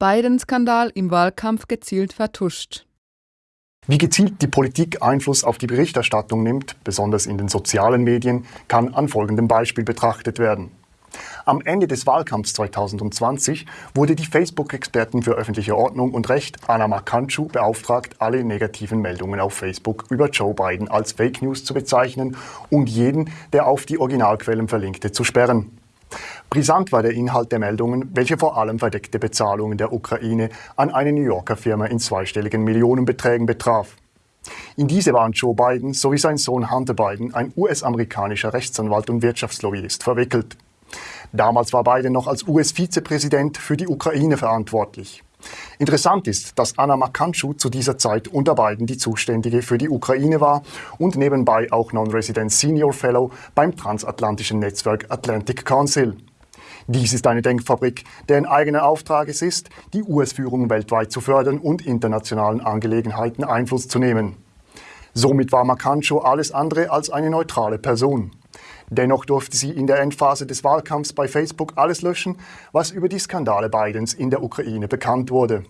Biden-Skandal im Wahlkampf gezielt vertuscht. Wie gezielt die Politik Einfluss auf die Berichterstattung nimmt, besonders in den sozialen Medien, kann an folgendem Beispiel betrachtet werden. Am Ende des Wahlkampfs 2020 wurde die Facebook-Expertin für öffentliche Ordnung und Recht Anna Makanchu beauftragt, alle negativen Meldungen auf Facebook über Joe Biden als Fake News zu bezeichnen und jeden, der auf die Originalquellen verlinkte, zu sperren. Brisant war der Inhalt der Meldungen, welche vor allem verdeckte Bezahlungen der Ukraine an eine New Yorker Firma in zweistelligen Millionenbeträgen betraf. In diese waren Joe Biden sowie sein Sohn Hunter Biden, ein US-amerikanischer Rechtsanwalt und Wirtschaftslobbyist, verwickelt. Damals war Biden noch als US-Vizepräsident für die Ukraine verantwortlich. Interessant ist, dass Anna Makanschu zu dieser Zeit unter Biden die Zuständige für die Ukraine war und nebenbei auch Non-Resident Senior Fellow beim transatlantischen Netzwerk Atlantic Council. Dies ist eine Denkfabrik, deren eigener Auftrag es ist, die US-Führung weltweit zu fördern und internationalen Angelegenheiten Einfluss zu nehmen. Somit war Makancho alles andere als eine neutrale Person. Dennoch durfte sie in der Endphase des Wahlkampfs bei Facebook alles löschen, was über die Skandale Bidens in der Ukraine bekannt wurde.